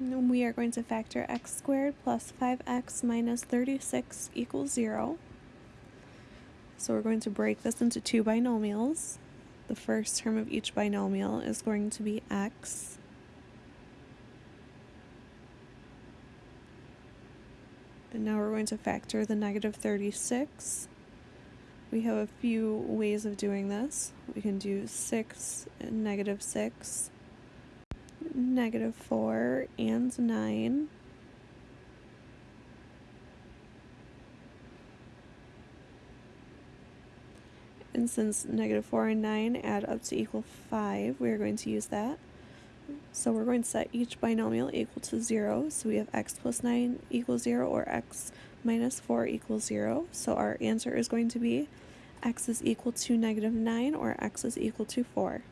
We are going to factor x squared plus 5x minus 36 equals 0. So we're going to break this into two binomials. The first term of each binomial is going to be x. And now we're going to factor the negative 36. We have a few ways of doing this. We can do 6 and negative 6, negative 4 and 9, and since negative 4 and 9 add up to equal 5, we're going to use that. So we're going to set each binomial equal to 0. So we have x plus 9 equals 0 or x minus 4 equals 0. So our answer is going to be x is equal to negative 9 or x is equal to 4.